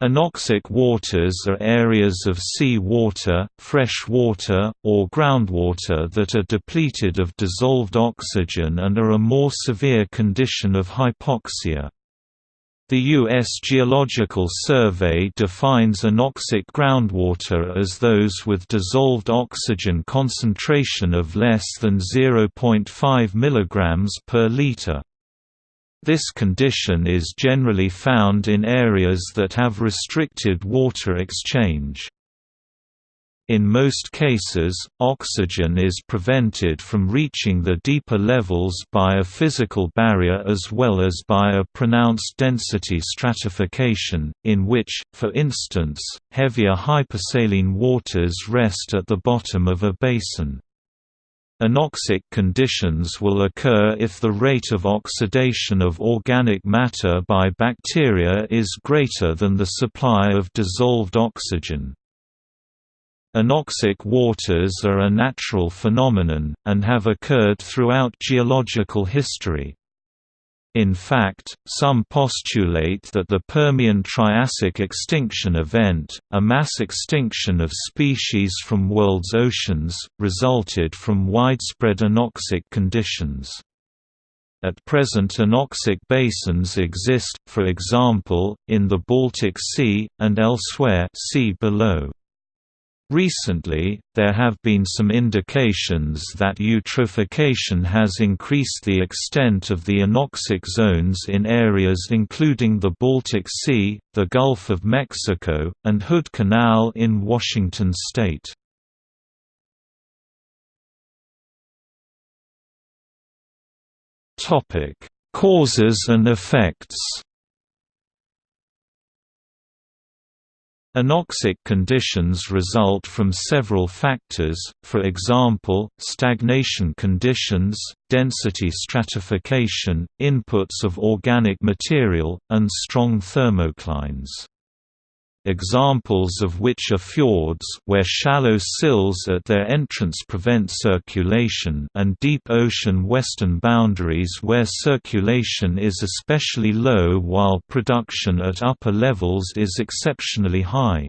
Anoxic waters are areas of sea water, fresh water, or groundwater that are depleted of dissolved oxygen and are a more severe condition of hypoxia. The U.S. Geological Survey defines anoxic groundwater as those with dissolved oxygen concentration of less than 0.5 mg per liter. This condition is generally found in areas that have restricted water exchange. In most cases, oxygen is prevented from reaching the deeper levels by a physical barrier as well as by a pronounced density stratification, in which, for instance, heavier hypersaline waters rest at the bottom of a basin. Anoxic conditions will occur if the rate of oxidation of organic matter by bacteria is greater than the supply of dissolved oxygen. Anoxic waters are a natural phenomenon, and have occurred throughout geological history. In fact, some postulate that the Permian-Triassic extinction event, a mass extinction of species from world's oceans, resulted from widespread anoxic conditions. At present anoxic basins exist, for example, in the Baltic Sea, and elsewhere see below. Recently, there have been some indications that eutrophication has increased the extent of the anoxic zones in areas including the Baltic Sea, the Gulf of Mexico, and Hood Canal in Washington state. Causes and effects Anoxic conditions result from several factors, for example, stagnation conditions, density stratification, inputs of organic material, and strong thermoclines examples of which are fjords where shallow sills at their entrance prevent circulation and deep ocean western boundaries where circulation is especially low while production at upper levels is exceptionally high.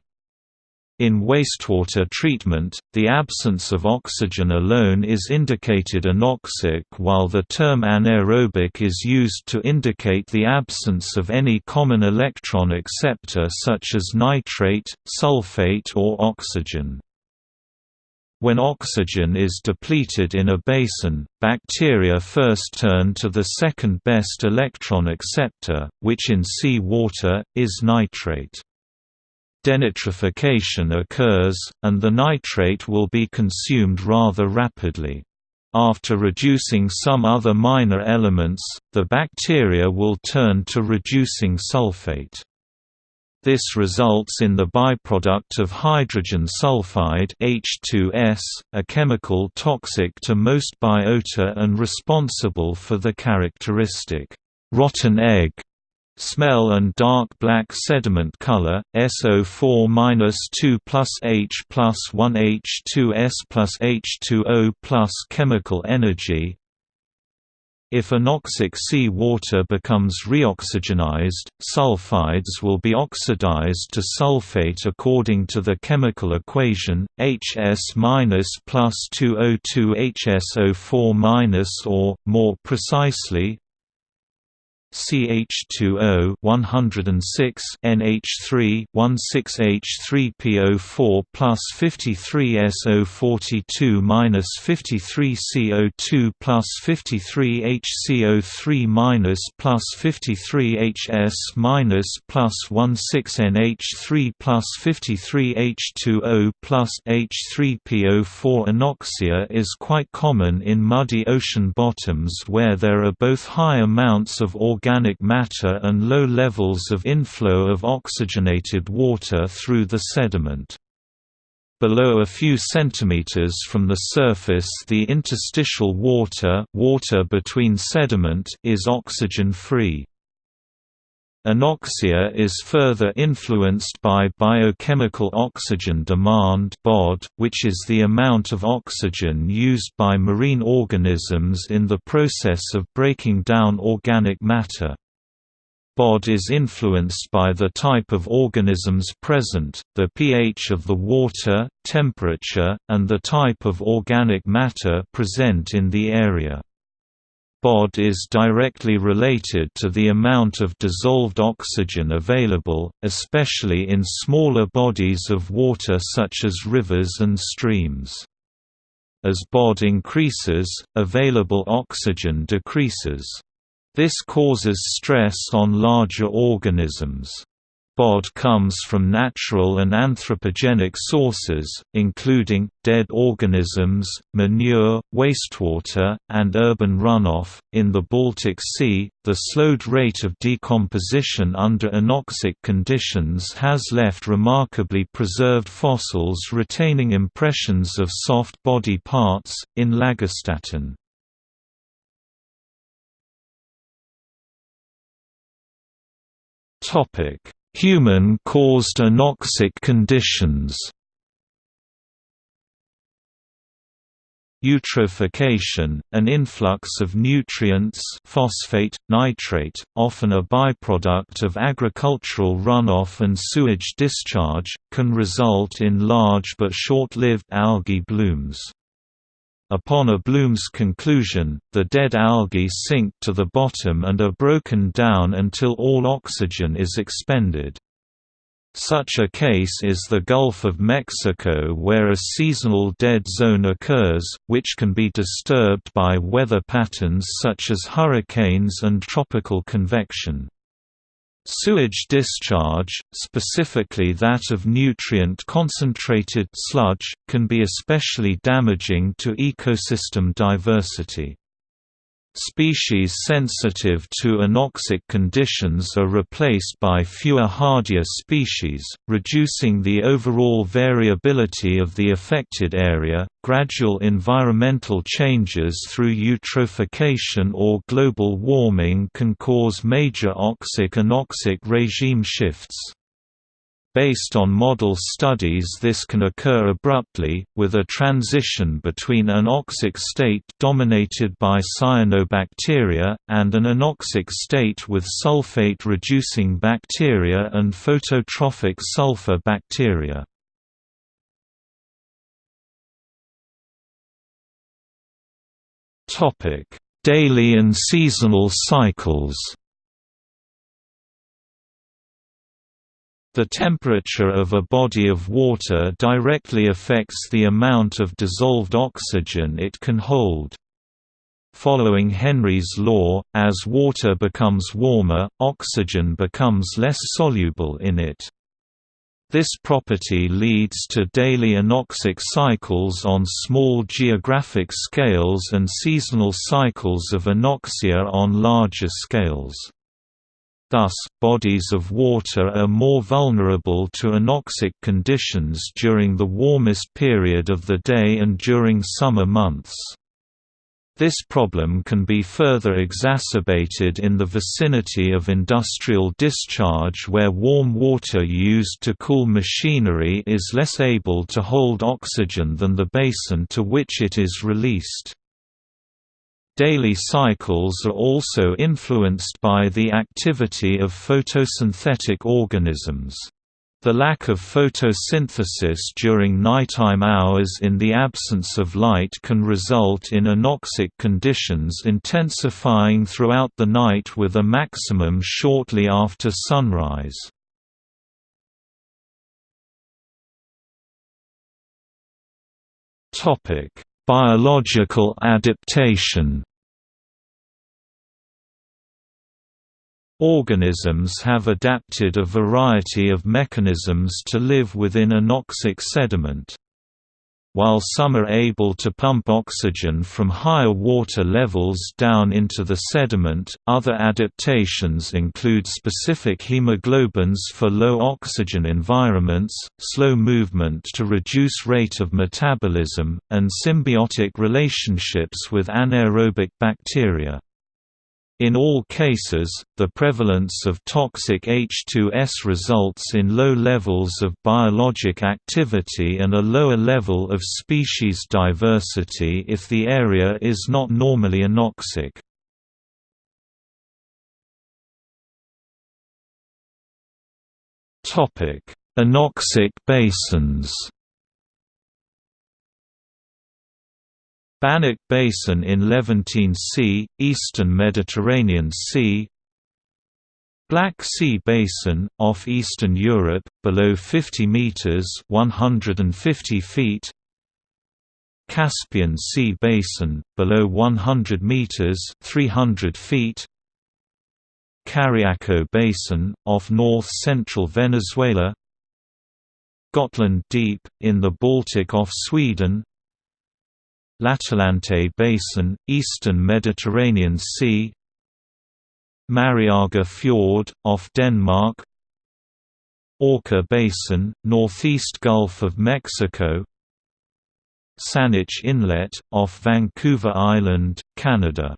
In wastewater treatment, the absence of oxygen alone is indicated anoxic while the term anaerobic is used to indicate the absence of any common electron acceptor such as nitrate, sulfate or oxygen. When oxygen is depleted in a basin, bacteria first turn to the second best electron acceptor, which in sea water, is nitrate denitrification occurs, and the nitrate will be consumed rather rapidly. After reducing some other minor elements, the bacteria will turn to reducing sulfate. This results in the byproduct of hydrogen sulfide H2S, a chemical toxic to most biota and responsible for the characteristic rotten egg Smell and dark black sediment color, SO4-2 plus H plus 1 H2S plus H2O plus chemical energy. If anoxic sea water becomes reoxygenized, sulfides will be oxidized to sulfate according to the chemical equation, HS- plus 2O2 HSO4- or, more precisely, CH2O 106 NH3 16H3PO4 plus 53 SO42 minus 53 CO2 plus 53 HCO3 minus plus 53 HS minus plus 16 NH3 plus 53 H2O plus H3PO4 Anoxia is quite common in muddy ocean bottoms where there are both high amounts of organic organic matter and low levels of inflow of oxygenated water through the sediment. Below a few centimeters from the surface the interstitial water, water between sediment is oxygen-free. Anoxia is further influenced by biochemical oxygen demand BOD, which is the amount of oxygen used by marine organisms in the process of breaking down organic matter. BOD is influenced by the type of organisms present, the pH of the water, temperature, and the type of organic matter present in the area. BOD is directly related to the amount of dissolved oxygen available, especially in smaller bodies of water such as rivers and streams. As BOD increases, available oxygen decreases. This causes stress on larger organisms. BOD comes from natural and anthropogenic sources, including, dead organisms, manure, wastewater, and urban runoff. In the Baltic Sea, the slowed rate of decomposition under anoxic conditions has left remarkably preserved fossils retaining impressions of soft body parts, in Lagerstätten. Topic Human-caused anoxic conditions Eutrophication, an influx of nutrients phosphate, nitrate, often a byproduct of agricultural runoff and sewage discharge, can result in large but short-lived algae blooms. Upon a bloom's conclusion, the dead algae sink to the bottom and are broken down until all oxygen is expended. Such a case is the Gulf of Mexico where a seasonal dead zone occurs, which can be disturbed by weather patterns such as hurricanes and tropical convection. Sewage discharge, specifically that of nutrient-concentrated sludge, can be especially damaging to ecosystem diversity. Species sensitive to anoxic conditions are replaced by fewer hardier species, reducing the overall variability of the affected area. Gradual environmental changes through eutrophication or global warming can cause major oxic-anoxic regime shifts. Based on model studies this can occur abruptly, with a transition between an anoxic state dominated by cyanobacteria, and an anoxic state with sulfate-reducing bacteria and phototrophic sulfur bacteria. Daily and seasonal cycles The temperature of a body of water directly affects the amount of dissolved oxygen it can hold. Following Henry's law, as water becomes warmer, oxygen becomes less soluble in it. This property leads to daily anoxic cycles on small geographic scales and seasonal cycles of anoxia on larger scales. Thus, bodies of water are more vulnerable to anoxic conditions during the warmest period of the day and during summer months. This problem can be further exacerbated in the vicinity of industrial discharge where warm water used to cool machinery is less able to hold oxygen than the basin to which it is released. Daily cycles are also influenced by the activity of photosynthetic organisms. The lack of photosynthesis during nighttime hours in the absence of light can result in anoxic conditions intensifying throughout the night with a maximum shortly after sunrise. Biological adaptation Organisms have adapted a variety of mechanisms to live within anoxic sediment. While some are able to pump oxygen from higher water levels down into the sediment, other adaptations include specific hemoglobins for low oxygen environments, slow movement to reduce rate of metabolism, and symbiotic relationships with anaerobic bacteria. In all cases, the prevalence of toxic H2S results in low levels of biologic activity and a lower level of species diversity if the area is not normally anoxic. Anoxic basins Bannock Basin in Levantine Sea, Eastern Mediterranean Sea. Black Sea Basin, off Eastern Europe, below 50 metres 150 feet. Caspian Sea Basin, below 100 metres 300 feet. Cariaco Basin, off north-central Venezuela. Gotland Deep, in the Baltic off Sweden L'atalante Basin, eastern Mediterranean Sea Mariager Fjord, off Denmark Orca Basin, northeast Gulf of Mexico Saanich Inlet, off Vancouver Island, Canada.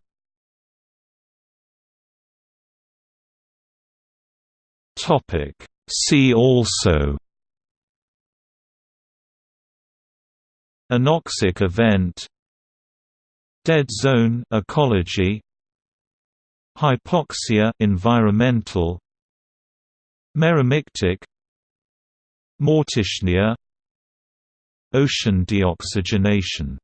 See also Anoxic event Dead zone ecology Hypoxia environmental Meromictic Mortichnia Ocean deoxygenation